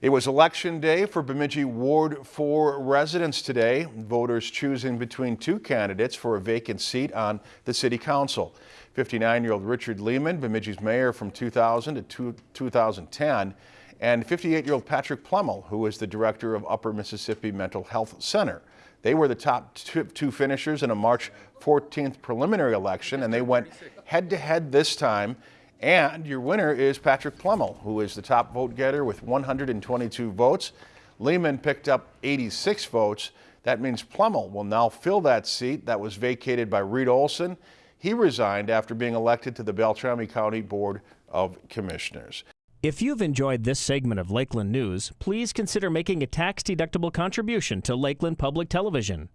It was election day for Bemidji Ward 4 residents today. Voters choosing between two candidates for a vacant seat on the city council. 59-year-old Richard Lehman, Bemidji's mayor from 2000 to 2010, and 58-year-old Patrick Plummel, who is the director of Upper Mississippi Mental Health Center. They were the top two finishers in a March 14th preliminary election, and they went head-to-head -head this time and your winner is Patrick Plummel, who is the top vote getter with 122 votes. Lehman picked up 86 votes. That means Plummel will now fill that seat that was vacated by Reed Olson. He resigned after being elected to the Beltrami County Board of Commissioners. If you've enjoyed this segment of Lakeland News, please consider making a tax-deductible contribution to Lakeland Public Television.